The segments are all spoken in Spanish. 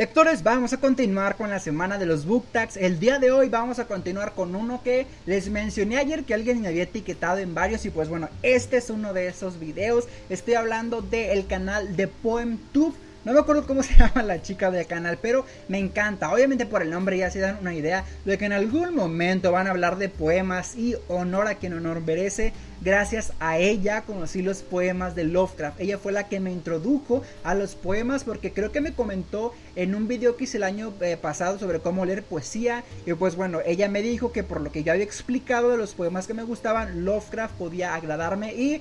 Lectores, vamos a continuar con la semana de los book tags. El día de hoy vamos a continuar con uno que les mencioné ayer que alguien me había etiquetado en varios y pues bueno, este es uno de esos videos. Estoy hablando del canal de PoemTube no me acuerdo cómo se llama la chica del canal, pero me encanta. Obviamente por el nombre ya se dan una idea de que en algún momento van a hablar de poemas y honor a quien honor merece. Gracias a ella conocí los poemas de Lovecraft. Ella fue la que me introdujo a los poemas porque creo que me comentó en un video que hice el año eh, pasado sobre cómo leer poesía. Y pues bueno, ella me dijo que por lo que yo había explicado de los poemas que me gustaban, Lovecraft podía agradarme y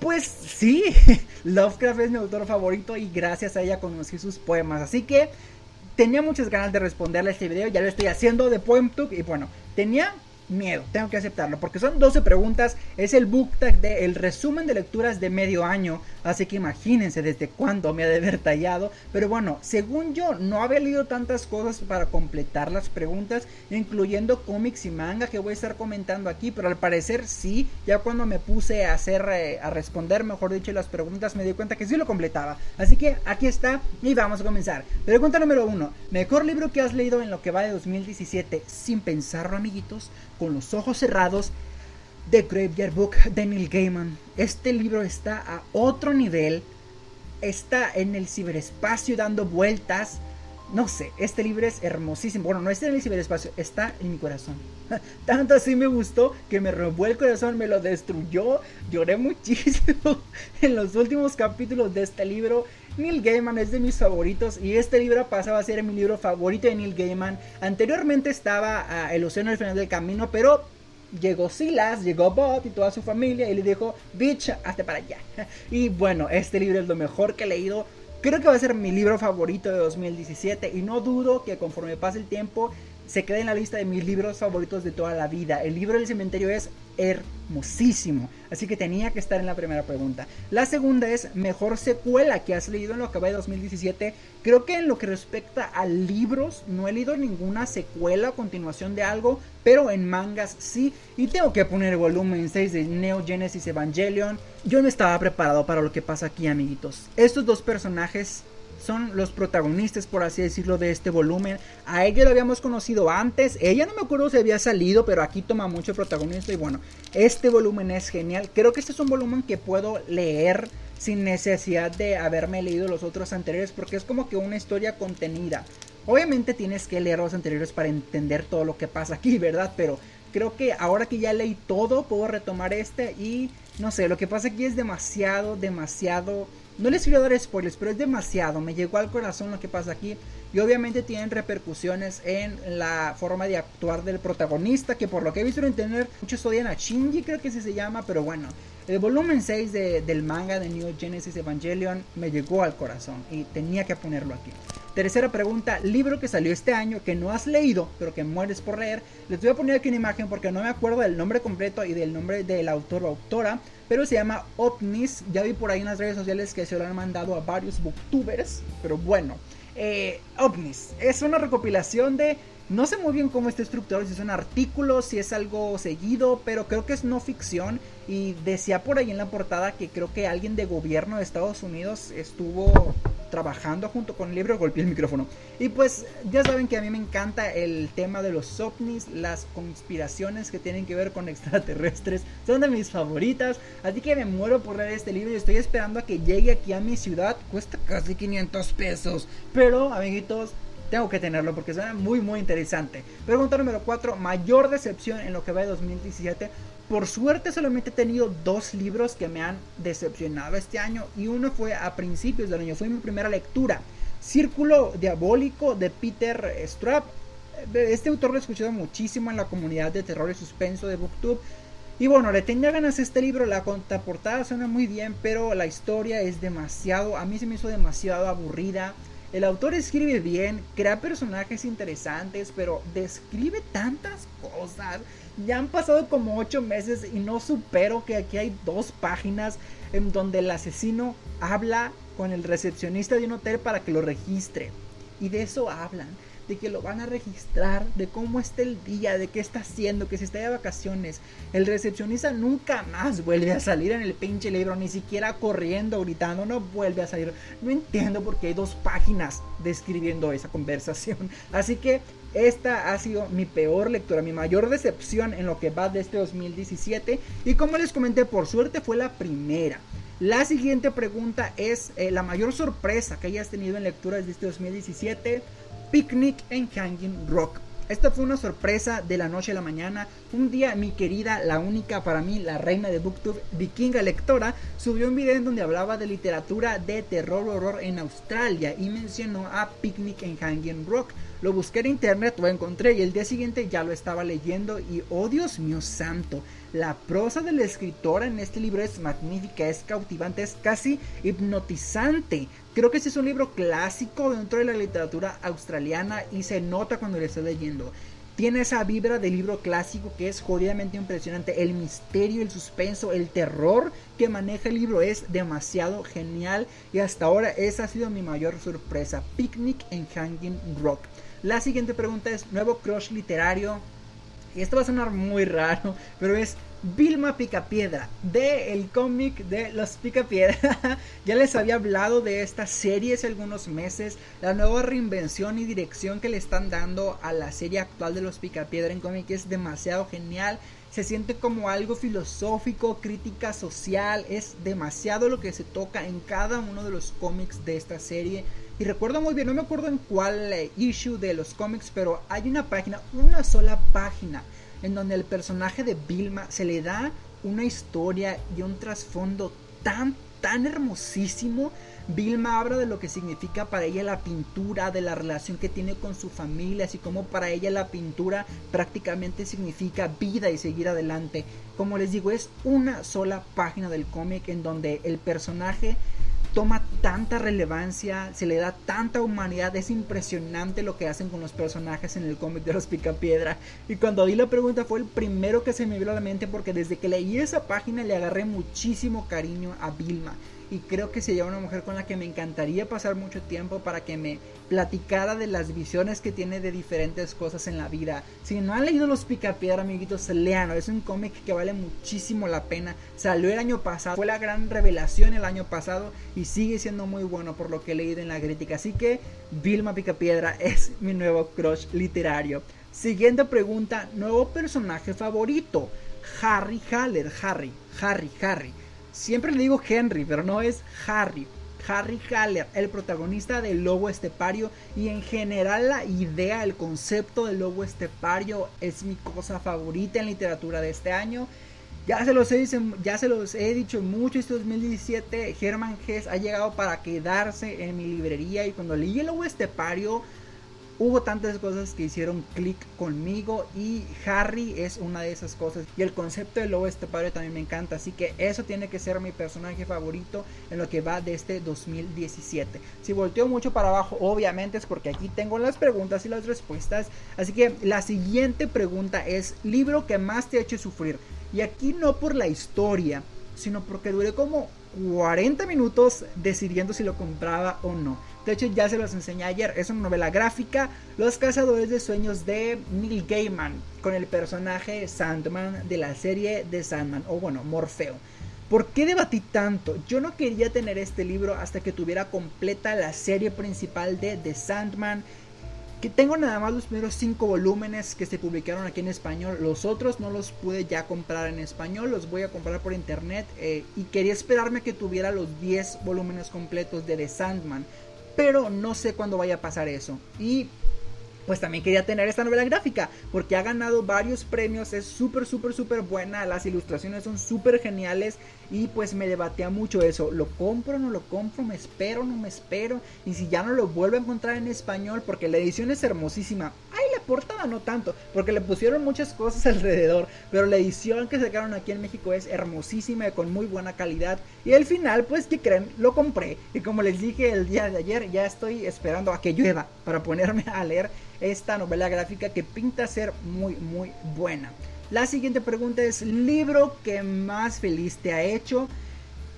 pues sí, Lovecraft es mi autor favorito y gracias a ella conocí sus poemas. Así que tenía muchas ganas de responderle a este video, ya lo estoy haciendo de PoemTube y bueno, tenía miedo, tengo que aceptarlo, porque son 12 preguntas, es el book tag de el resumen de lecturas de medio año, así que imagínense desde cuándo me ha de haber tallado, pero bueno, según yo no había leído tantas cosas para completar las preguntas, incluyendo cómics y manga que voy a estar comentando aquí, pero al parecer sí, ya cuando me puse a hacer, eh, a responder, mejor dicho, las preguntas, me di cuenta que sí lo completaba, así que aquí está y vamos a comenzar. Pregunta número uno, mejor libro que has leído en lo que va de 2017, sin pensarlo amiguitos, con los ojos cerrados, The Graveyard Book de Neil Gaiman. Este libro está a otro nivel, está en el ciberespacio dando vueltas. No sé, este libro es hermosísimo. Bueno, no está en el ciberespacio, está en mi corazón. Tanto así me gustó que me robó el corazón, me lo destruyó. Lloré muchísimo en los últimos capítulos de este libro. Neil Gaiman es de mis favoritos y este libro pasaba a ser mi libro favorito de Neil Gaiman. Anteriormente estaba ah, El Océano al final del camino, pero llegó Silas, llegó Bob y toda su familia y le dijo, bitch, hasta para allá. Y bueno, este libro es lo mejor que he leído. Creo que va a ser mi libro favorito de 2017 y no dudo que conforme pase el tiempo se quede en la lista de mis libros favoritos de toda la vida. El libro del cementerio es hermosísimo, así que tenía que estar en la primera pregunta. La segunda es mejor secuela que has leído en lo que va de 2017. Creo que en lo que respecta a libros no he leído ninguna secuela o continuación de algo, pero en mangas sí. Y tengo que poner el volumen 6 de Neo Genesis Evangelion. Yo no estaba preparado para lo que pasa aquí, amiguitos. Estos dos personajes son los protagonistas, por así decirlo, de este volumen. A ella lo habíamos conocido antes. Ella no me acuerdo si había salido, pero aquí toma mucho protagonista. Y bueno, este volumen es genial. Creo que este es un volumen que puedo leer sin necesidad de haberme leído los otros anteriores, porque es como que una historia contenida. Obviamente tienes que leer los anteriores para entender todo lo que pasa aquí, ¿verdad? Pero creo que ahora que ya leí todo, puedo retomar este y no sé, lo que pasa aquí es demasiado, demasiado no les quiero dar spoilers, pero es demasiado. Me llegó al corazón lo que pasa aquí. Y obviamente tienen repercusiones en la forma de actuar del protagonista. Que por lo que he visto en internet, muchos odian a Shinji, creo que así se llama. Pero bueno, el volumen 6 del manga de New Genesis Evangelion me llegó al corazón. Y tenía que ponerlo aquí. Tercera pregunta, libro que salió este año que no has leído, pero que mueres por leer. Les voy a poner aquí una imagen porque no me acuerdo del nombre completo y del nombre del autor o autora, pero se llama OVNIS. Ya vi por ahí en las redes sociales que se lo han mandado a varios booktubers, pero bueno. Eh, es una recopilación de no sé muy bien cómo está estructurado, si es un artículo, si es algo seguido, pero creo que es no ficción. Y decía por ahí en la portada que creo que alguien de gobierno de Estados Unidos estuvo trabajando junto con el libro, golpeé el micrófono. Y pues ya saben que a mí me encanta el tema de los ovnis, las conspiraciones que tienen que ver con extraterrestres, son de mis favoritas. Así que me muero por leer este libro y estoy esperando a que llegue aquí a mi ciudad. Cuesta casi 500 pesos. Pero, amiguitos, tengo que tenerlo porque suena muy muy interesante. Pregunta número 4, mayor decepción en lo que va de 2017. Por suerte solamente he tenido dos libros que me han decepcionado este año y uno fue a principios del año, fue mi primera lectura. Círculo Diabólico de Peter Straub. Este autor lo he escuchado muchísimo en la comunidad de terror y suspenso de Booktube. Y bueno, le tenía ganas a este libro, la contraportada suena muy bien, pero la historia es demasiado, a mí se me hizo demasiado aburrida. El autor escribe bien, crea personajes interesantes, pero describe tantas cosas. Ya han pasado como 8 meses y no supero que aquí hay dos páginas en donde el asesino habla con el recepcionista de un hotel para que lo registre. Y de eso hablan de que lo van a registrar, de cómo está el día, de qué está haciendo, que se está de vacaciones. El recepcionista nunca más vuelve a salir en el pinche libro, ni siquiera corriendo, gritando, no vuelve a salir. No entiendo por qué hay dos páginas describiendo esa conversación. Así que esta ha sido mi peor lectura, mi mayor decepción en lo que va de este 2017. Y como les comenté, por suerte fue la primera. La siguiente pregunta es eh, la mayor sorpresa que hayas tenido en lecturas de este 2017. Picnic en Hanging Rock. Esta fue una sorpresa de la noche a la mañana. Un día mi querida, la única para mí, la reina de Booktube, Vikinga Lectora, subió un video en donde hablaba de literatura de terror horror en Australia y mencionó a Picnic en Hanging Rock. Lo busqué en internet, lo encontré y el día siguiente ya lo estaba leyendo y oh Dios mío santo, la prosa de la escritora en este libro es magnífica, es cautivante, es casi hipnotizante. Creo que este es un libro clásico dentro de la literatura australiana y se nota cuando lo estoy leyendo. Tiene esa vibra de libro clásico que es jodidamente impresionante. El misterio, el suspenso, el terror que maneja el libro es demasiado genial. Y hasta ahora esa ha sido mi mayor sorpresa. Picnic en Hanging Rock. La siguiente pregunta es, nuevo crush literario. Y esto va a sonar muy raro, pero es Vilma Picapiedra, de el cómic de los Picapiedra. ya les había hablado de esta serie hace algunos meses, la nueva reinvención y dirección que le están dando a la serie actual de los Picapiedra en cómic es demasiado genial. Se siente como algo filosófico, crítica social, es demasiado lo que se toca en cada uno de los cómics de esta serie. Y recuerdo muy bien, no me acuerdo en cuál eh, issue de los cómics, pero hay una página, una sola página, en donde el personaje de Vilma se le da una historia y un trasfondo tan, tan hermosísimo. Vilma habla de lo que significa para ella la pintura, de la relación que tiene con su familia, así como para ella la pintura prácticamente significa vida y seguir adelante. Como les digo, es una sola página del cómic en donde el personaje tanta relevancia, se le da tanta humanidad, es impresionante lo que hacen con los personajes en el cómic de los Picapiedra. Y cuando di la pregunta fue el primero que se me vino a la mente porque desde que leí esa página le agarré muchísimo cariño a Vilma y creo que sería una mujer con la que me encantaría pasar mucho tiempo para que me platicara de las visiones que tiene de diferentes cosas en la vida. Si no han leído Los Picapiedra, amiguitos, leanlo. Es un cómic que vale muchísimo la pena. Salió el año pasado, fue la gran revelación el año pasado y sigue siendo muy bueno por lo que he leído en la crítica. Así que Vilma Picapiedra es mi nuevo crush literario. Siguiente pregunta, nuevo personaje favorito. Harry Haller, Harry, Harry, Harry. Siempre le digo Henry, pero no es Harry. Harry Haller, el protagonista del lobo estepario y en general la idea, el concepto del lobo estepario es mi cosa favorita en literatura de este año. Ya se los he, ya se los he dicho mucho este 2017, Herman Hess ha llegado para quedarse en mi librería y cuando leí el lobo estepario Hubo tantas cosas que hicieron clic conmigo y Harry es una de esas cosas. Y el concepto del lobo este padre también me encanta. Así que eso tiene que ser mi personaje favorito en lo que va de este 2017. Si volteo mucho para abajo, obviamente es porque aquí tengo las preguntas y las respuestas. Así que la siguiente pregunta es, libro que más te ha hecho sufrir. Y aquí no por la historia, sino porque duré como 40 minutos decidiendo si lo compraba o no. De hecho, ya se los enseñé ayer. Es una novela gráfica, Los Cazadores de Sueños de Neil Gaiman, con el personaje Sandman de la serie de Sandman, o bueno, Morfeo. ¿Por qué debatí tanto? Yo no quería tener este libro hasta que tuviera completa la serie principal de The Sandman. Que tengo nada más los primeros 5 volúmenes que se publicaron aquí en español. Los otros no los pude ya comprar en español. Los voy a comprar por internet. Eh, y quería esperarme que tuviera los 10 volúmenes completos de The Sandman pero no sé cuándo vaya a pasar eso. Y pues también quería tener esta novela gráfica porque ha ganado varios premios, es súper, súper, súper buena, las ilustraciones son súper geniales y pues me debatía mucho eso, lo compro, no lo compro, me espero, no me espero y si ya no lo vuelvo a encontrar en español porque la edición es hermosísima, la portada no tanto porque le pusieron muchas cosas alrededor, pero la edición que sacaron aquí en México es hermosísima y con muy buena calidad y al final pues que creen, lo compré y como les dije el día de ayer ya estoy esperando a que llueva para ponerme a leer esta novela gráfica que pinta ser muy muy buena. La siguiente pregunta es libro que más feliz te ha hecho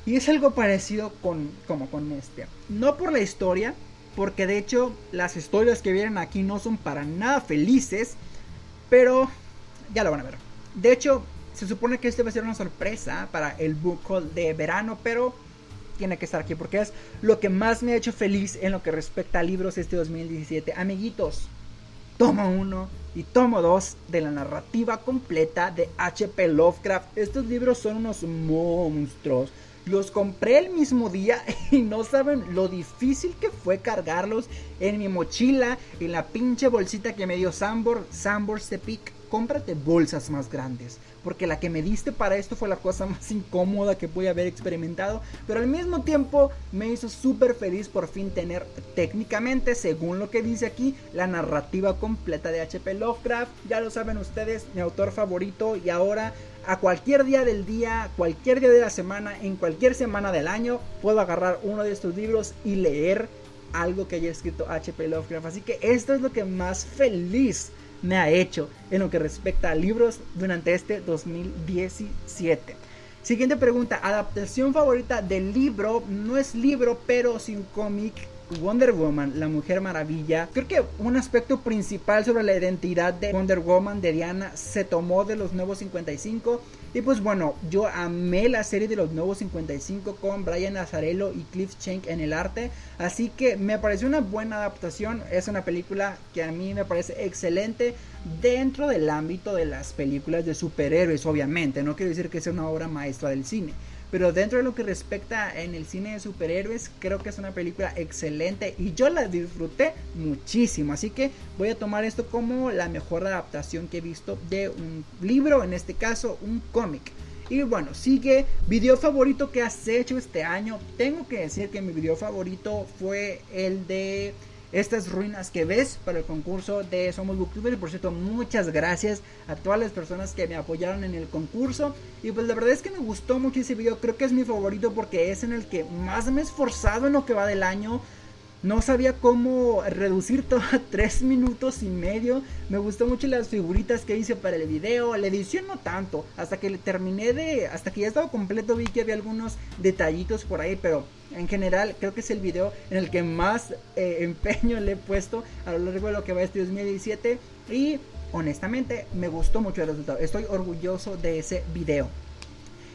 y es algo parecido con como con este. No por la historia, porque de hecho las historias que vienen aquí no son para nada felices, pero ya lo van a ver. De hecho, se supone que este va a ser una sorpresa para el book haul de verano, pero tiene que estar aquí porque es lo que más me ha hecho feliz en lo que respecta a libros este 2017. Amiguitos, tomo 1 y tomo 2 de la narrativa completa de HP Lovecraft. Estos libros son unos monstruos. Los compré el mismo día y no saben lo difícil que fue cargarlos en mi mochila, en la pinche bolsita que me dio Sambor, Sambor Sepik. Cómprate bolsas más grandes, porque la que me diste para esto fue la cosa más incómoda que pude haber experimentado, pero al mismo tiempo me hizo súper feliz por fin tener técnicamente, según lo que dice aquí, la narrativa completa de HP Lovecraft. Ya lo saben ustedes, mi autor favorito y ahora a cualquier día del día, cualquier día de la semana, en cualquier semana del año, puedo agarrar uno de estos libros y leer algo que haya escrito HP Lovecraft. Así que esto es lo que más feliz me ha hecho en lo que respecta a libros durante este 2017. Siguiente pregunta, adaptación favorita del libro, no es libro, pero sin cómic Wonder Woman, la Mujer Maravilla. Creo que un aspecto principal sobre la identidad de Wonder Woman de Diana se tomó de los nuevos 55. Y pues bueno, yo amé la serie de los nuevos 55 con Brian Azarello y Cliff Schenck en el arte. Así que me pareció una buena adaptación. Es una película que a mí me parece excelente dentro del ámbito de las películas de superhéroes, obviamente. No quiero decir que sea una obra maestra del cine. Pero dentro de lo que respecta en el cine de superhéroes, creo que es una película excelente y yo la disfruté muchísimo. Así que voy a tomar esto como la mejor adaptación que he visto de un libro, en este caso un cómic. Y bueno, sigue video favorito que has hecho este año. Tengo que decir que mi video favorito fue el de estas ruinas que ves para el concurso de Somos Booktubers. Por cierto, muchas gracias a todas las personas que me apoyaron en el concurso. Y pues la verdad es que me gustó mucho ese video. Creo que es mi favorito porque es en el que más me he esforzado en lo que va del año. No sabía cómo reducir todo a 3 minutos y medio. Me gustó mucho las figuritas que hice para el video. La edición no tanto. Hasta que terminé de. Hasta que ya estaba completo vi que había algunos detallitos por ahí. Pero en general creo que es el video en el que más eh, empeño le he puesto a lo largo de lo que va este 2017. Y honestamente me gustó mucho el resultado. Estoy orgulloso de ese video.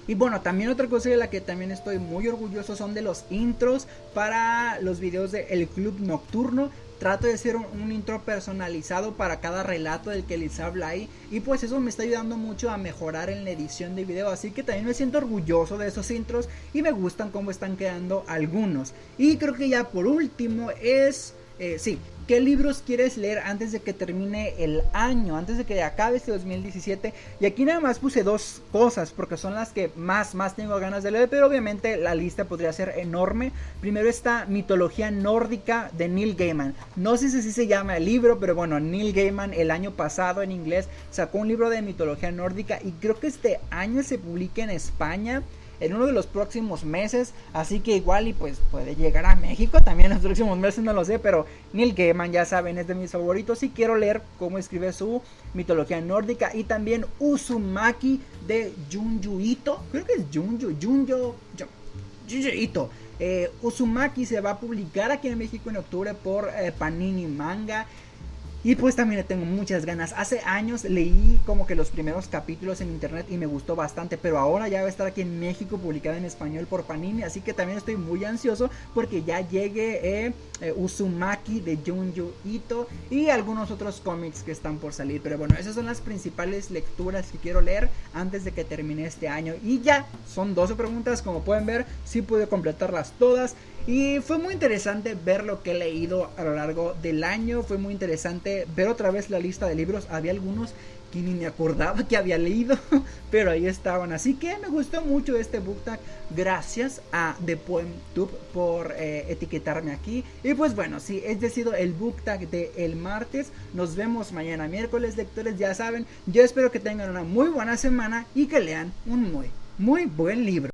Y bueno, también otra cosa de la que también estoy muy orgulloso son de los intros para los videos de El Club Nocturno. Trato de hacer un, intro personalizado para cada relato del que les habla ahí. Y pues eso me está ayudando mucho a mejorar en la edición de video. Así que también me siento orgulloso de esos intros. Y me gustan cómo están quedando algunos. Y creo que ya por último es... Eh, sí, ¿Qué libros quieres leer antes de que termine el año? Antes de que acabe este 2017. Y aquí nada más puse dos cosas porque son las que más, más tengo ganas de leer. Pero obviamente la lista podría ser enorme. Primero está Mitología Nórdica de Neil Gaiman. No sé si se llama el libro, pero bueno, Neil Gaiman el año pasado en inglés sacó un libro de mitología nórdica. Y creo que este año se publica en España en uno de los próximos meses. Así que igual y pues puede llegar a México también en los próximos meses, no lo sé. Pero Neil Gaiman, ya saben, es de mis favoritos. Y quiero leer cómo escribe su mitología nórdica. Y también Uzumaki de Junju Ito. Creo que es Junju, Junjo, Junju Ito. Eh, Uzumaki se va a publicar aquí en México en octubre por eh, Panini Manga. Y pues también le tengo muchas ganas. Hace años leí como que los primeros capítulos en internet y me gustó bastante. Pero ahora ya va a estar aquí en México publicada en español por Panini. Así que también estoy muy ansioso porque ya llegue eh, eh, Uzumaki de Junju Ito y algunos otros cómics que están por salir. Pero bueno, esas son las principales lecturas que quiero leer antes de que termine este año. Y ya, son 12 preguntas. Como pueden ver, sí pude completarlas todas. Y fue muy interesante ver lo que he leído a lo largo del año. Fue muy interesante ver otra vez la lista de libros. Había algunos que ni me acordaba que había leído, pero ahí estaban. Así que me gustó mucho este book tag. Gracias a The Poem Tube por eh, etiquetarme aquí. Y pues bueno, sí, este ha sido el book tag de el martes. Nos vemos mañana miércoles, lectores. Ya saben, yo espero que tengan una muy buena semana y que lean un muy, muy buen libro.